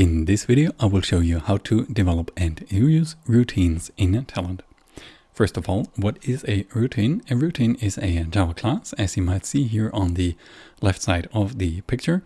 In this video, I will show you how to develop and use routines in Talend. First of all, what is a routine? A routine is a Java class, as you might see here on the left side of the picture,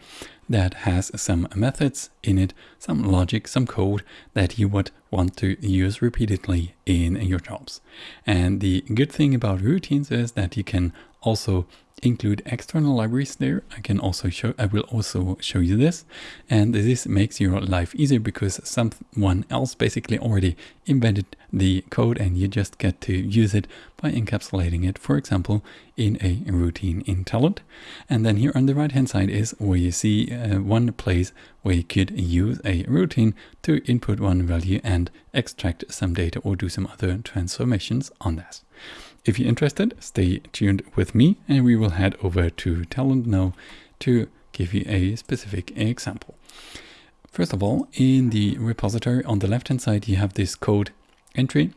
that has some methods in it, some logic, some code that you would want to use repeatedly in your jobs. And the good thing about routines is that you can also include external libraries there. I can also show, I will also show you this. And this makes your life easier because someone else basically already invented the code and you just get to use it by encapsulating it, for example, in a routine in Talend. And then here on the right hand side is where you see uh, one place where you could use a routine to input one value and extract some data or do some other transformations on that. If you're interested, stay tuned with me and we will head over to Talend now to give you a specific example. First of all, in the repository on the left hand side, you have this code entry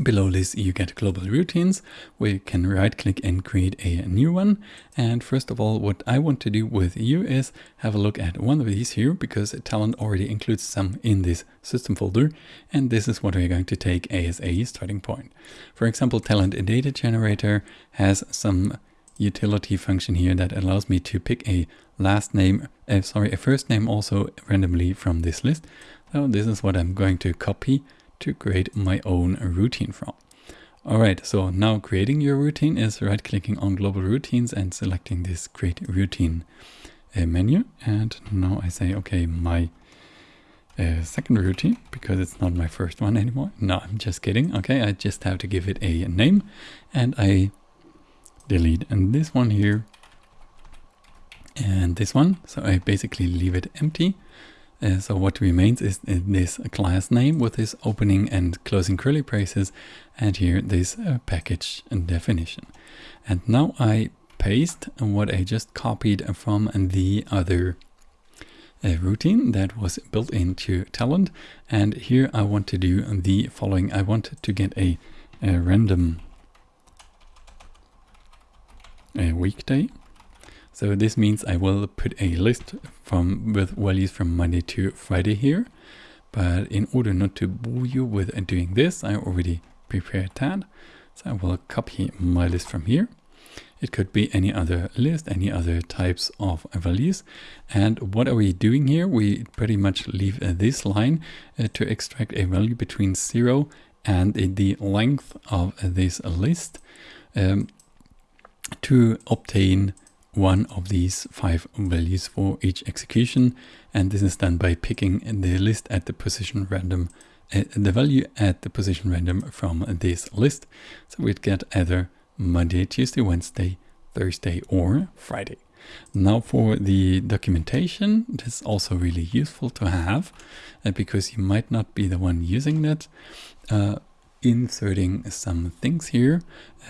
Below this you get global routines where you can right click and create a new one. And first of all, what I want to do with you is have a look at one of these here because Talend already includes some in this system folder. And this is what we're going to take as a starting point. For example, Talend Data Generator has some utility function here that allows me to pick a last name, uh, sorry, a first name also randomly from this list. So this is what I'm going to copy to create my own routine from. Alright, so now creating your routine is right clicking on global routines and selecting this create routine uh, menu. And now I say, okay, my uh, second routine, because it's not my first one anymore. No, I'm just kidding. Okay, I just have to give it a name and I delete and this one here and this one. So I basically leave it empty. Uh, so what remains is this class name with this opening and closing curly braces and here this uh, package definition. And now I paste what I just copied from the other uh, routine that was built into Talend. And here I want to do the following. I want to get a, a random a weekday so this means I will put a list from with values from Monday to Friday here. But in order not to bore you with doing this, I already prepared that. So I will copy my list from here. It could be any other list, any other types of values. And what are we doing here? We pretty much leave uh, this line uh, to extract a value between zero and the length of this list um, to obtain one of these five values for each execution. And this is done by picking the list at the position random, uh, the value at the position random from this list. So we'd get either Monday, Tuesday, Wednesday, Thursday, or Friday. Now for the documentation, it is also really useful to have uh, because you might not be the one using that. Uh, inserting some things here,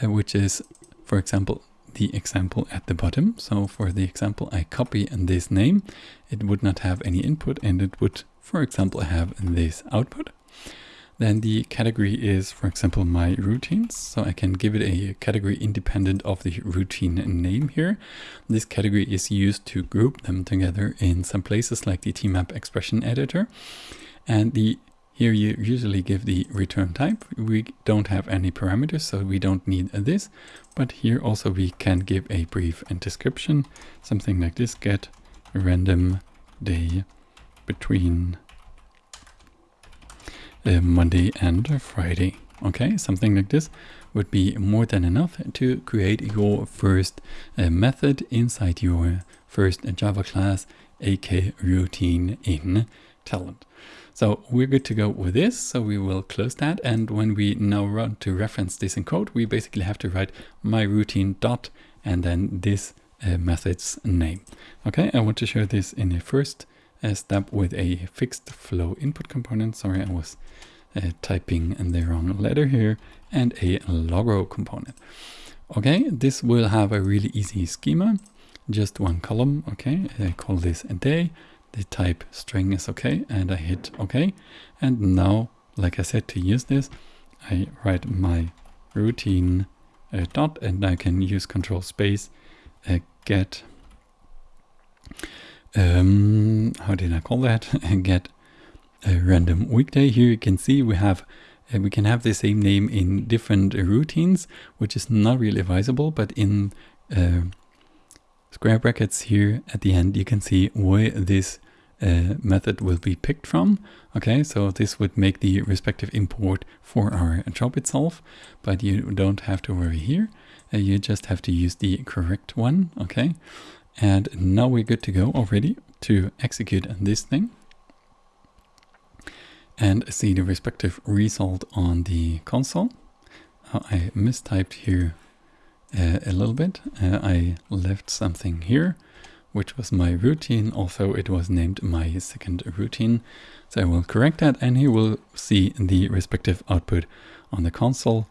uh, which is, for example, the example at the bottom. So for the example, I copy this name. It would not have any input and it would, for example, have this output. Then the category is, for example, my routines. So I can give it a category independent of the routine name here. This category is used to group them together in some places like the tmap expression editor. And the here you usually give the return type. We don't have any parameters, so we don't need this. But here also we can give a brief and description, something like this, get random day between uh, Monday and Friday. Okay, something like this would be more than enough to create your first uh, method inside your first Java class, AK routine in Talend. So we're good to go with this. So we will close that. And when we now run to reference this in code, we basically have to write my routine dot and then this uh, method's name. Okay, I want to show this in a first uh, step with a fixed flow input component. Sorry, I was uh, typing the wrong letter here and a logo component. Okay, this will have a really easy schema, just one column. Okay, I call this a day the type string is okay and I hit OK. And now, like I said, to use this, I write my routine uh, dot and I can use control space uh, get um, how did I call that? get a random weekday. Here you can see we have uh, we can have the same name in different routines, which is not really advisable, but in uh, square brackets here at the end, you can see where this uh, method will be picked from. Okay, so this would make the respective import for our job itself, but you don't have to worry here. Uh, you just have to use the correct one. Okay, and now we're good to go already to execute this thing and see the respective result on the console. Uh, I mistyped here uh, a little bit. Uh, I left something here, which was my routine, although it was named my second routine. So I will correct that and here we'll see the respective output on the console.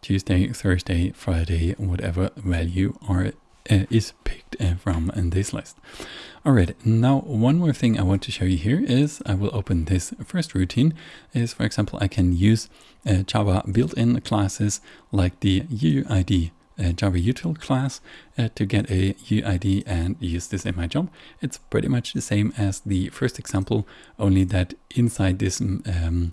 Tuesday, Thursday, Friday, whatever value are uh, is picked uh, from this list. Alright, now one more thing I want to show you here is I will open this first routine is for example I can use uh, Java built-in classes like the UUID Java util class uh, to get a UID and use this in my job. It's pretty much the same as the first example, only that inside this um,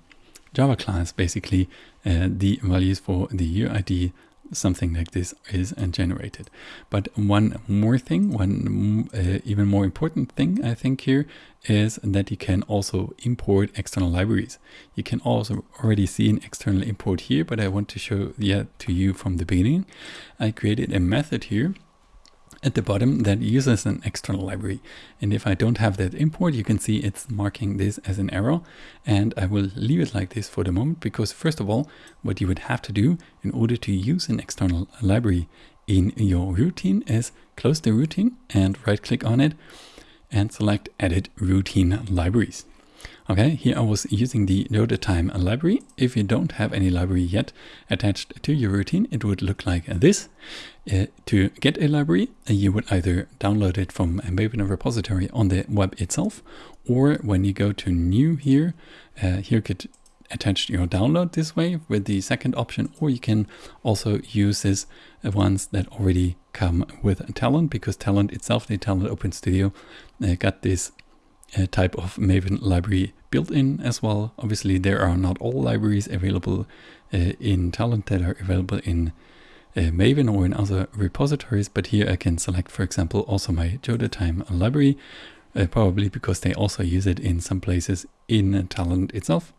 Java class, basically, uh, the values for the UID something like this is and generated. But one more thing, one uh, even more important thing I think here is that you can also import external libraries. You can also already see an external import here, but I want to show that to you from the beginning. I created a method here at the bottom that uses an external library. And if I don't have that import, you can see it's marking this as an error. And I will leave it like this for the moment, because first of all, what you would have to do in order to use an external library in your routine is close the routine and right click on it and select edit routine libraries. Okay, here I was using the time library. If you don't have any library yet attached to your routine, it would look like this. Uh, to get a library, uh, you would either download it from a Maven repository on the web itself, or when you go to new here, uh, here could attach your download this way with the second option, or you can also use this uh, ones that already come with Talend because Talend itself, the Talend Open Studio, uh, got this uh, type of Maven library built in as well. Obviously, there are not all libraries available uh, in Talend that are available in uh, Maven or in other repositories, but here I can select, for example, also my Joda library, uh, probably because they also use it in some places in Talend itself.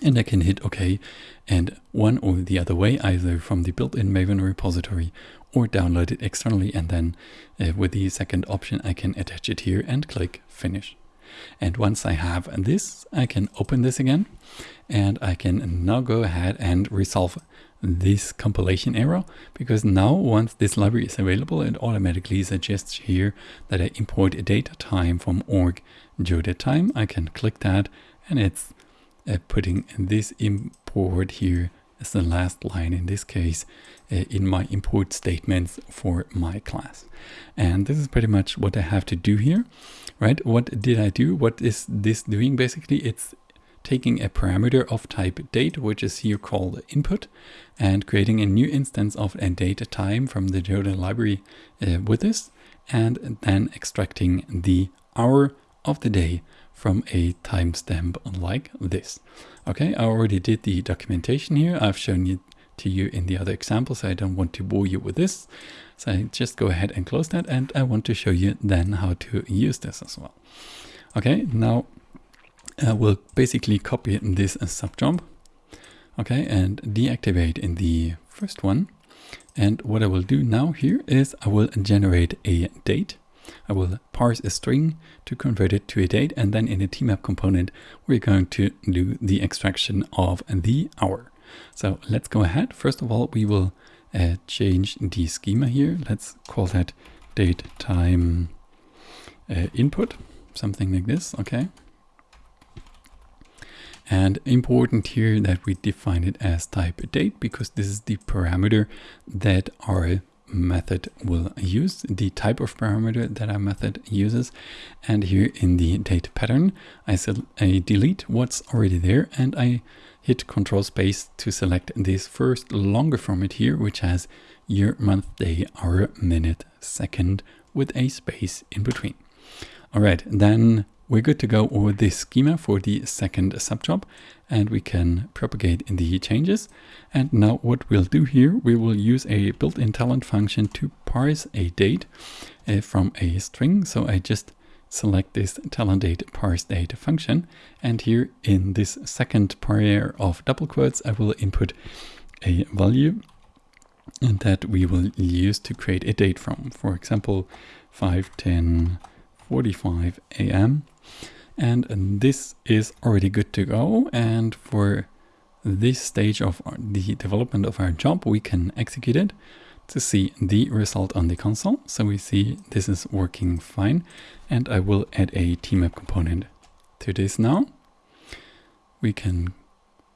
And I can hit OK and one or the other way, either from the built-in Maven repository or download it externally. And then uh, with the second option, I can attach it here and click Finish. And once I have this, I can open this again and I can now go ahead and resolve this compilation error because now once this library is available, it automatically suggests here that I import a DateTime from org time. I can click that and it's uh, putting this import here as the last line in this case uh, in my import statements for my class. And this is pretty much what I have to do here right? What did I do? What is this doing? Basically, it's taking a parameter of type date, which is here called input, and creating a new instance of a DateTime from the Joda library uh, with this, and then extracting the hour of the day from a timestamp like this. Okay, I already did the documentation here. I've shown it to you in the other examples. So I don't want to bore you with this. So I just go ahead and close that and I want to show you then how to use this as well. Okay, now uh, we'll basically copy this subjob. Okay, and deactivate in the first one. And what I will do now here is I will generate a date. I will parse a string to convert it to a date and then in the tmap component we're going to do the extraction of the hour. So let's go ahead. First of all, we will uh, change the schema here. Let's call that date time uh, input, something like this, okay? And important here that we define it as type date because this is the parameter that our method will use, the type of parameter that our method uses. And here in the date pattern, I, I delete what's already there and I hit Control Space to select this first longer format here, which has year, month, day, hour, minute, second with a space in between. All right, then we're good to go with the schema for the second subjob and we can propagate in the changes. And now what we'll do here, we will use a built-in Talend function to parse a date uh, from a string. So I just select this Talend date parse date function. And here in this second pair of double quotes, I will input a value and that we will use to create a date from, for example, 5, 10, 45 a.m. And this is already good to go. And for this stage of the development of our job, we can execute it to see the result on the console. So we see this is working fine. And I will add a tmap component to this now. We can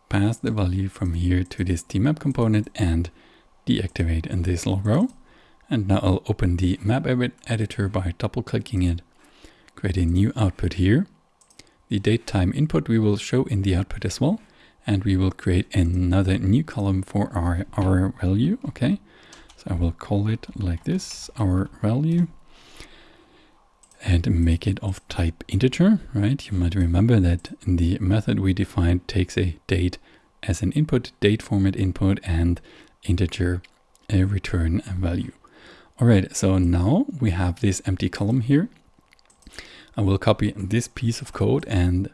pass the value from here to this tmap component and deactivate in this logo. And now I'll open the map edit editor by double clicking it create a new output here. The date time input we will show in the output as well. And we will create another new column for our, our value. Okay, so I will call it like this, our value. And make it of type integer, right? You might remember that the method we defined takes a date as an input, date format input, and integer a return value. All right, so now we have this empty column here I will copy this piece of code and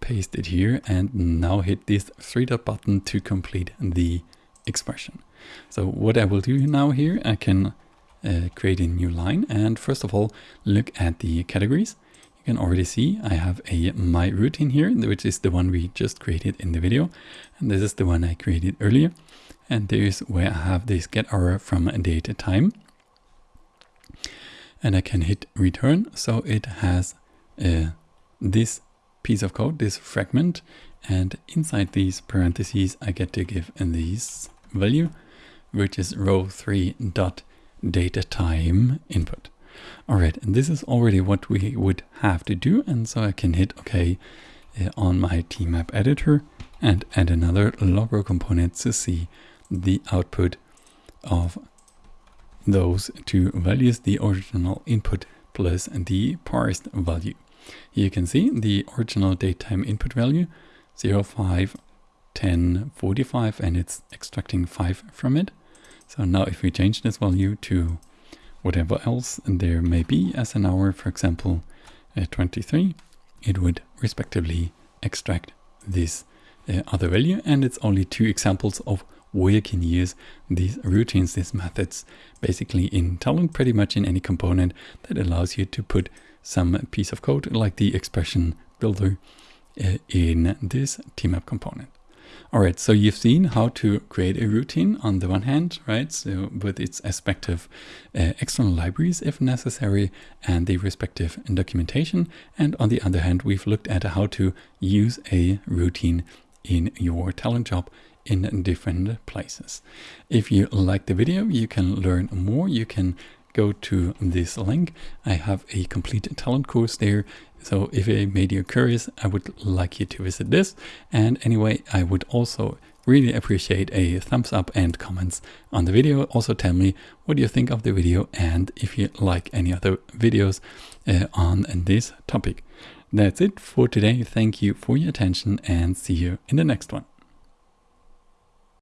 paste it here and now hit this three dot button to complete the expression. So what I will do now here, I can uh, create a new line and first of all look at the categories. You can already see I have a my routine here, which is the one we just created in the video. And this is the one I created earlier. And there's where I have this get error from date time and I can hit return. So it has uh, this piece of code, this fragment, and inside these parentheses, I get to give this value, which is row 3 dot data time input. All right, and this is already what we would have to do. And so I can hit OK uh, on my tmap editor and add another logger component to see the output of those two values, the original input plus the parsed value. Here you can see the original datetime input value 05, 10, 45 and it's extracting 5 from it. So now if we change this value to whatever else there may be as an hour, for example, uh, 23, it would respectively extract this uh, other value. And it's only two examples of where you can use these routines, these methods, basically in Talend, pretty much in any component that allows you to put some piece of code like the expression builder uh, in this tmap component. All right, so you've seen how to create a routine on the one hand, right? So with its respective uh, external libraries if necessary and the respective documentation. And on the other hand, we've looked at how to use a routine in your Talend job in different places. If you like the video, you can learn more. You can go to this link. I have a complete Talend course there. So if it made you curious, I would like you to visit this. And anyway, I would also really appreciate a thumbs up and comments on the video. Also tell me what you think of the video and if you like any other videos uh, on this topic. That's it for today. Thank you for your attention and see you in the next one.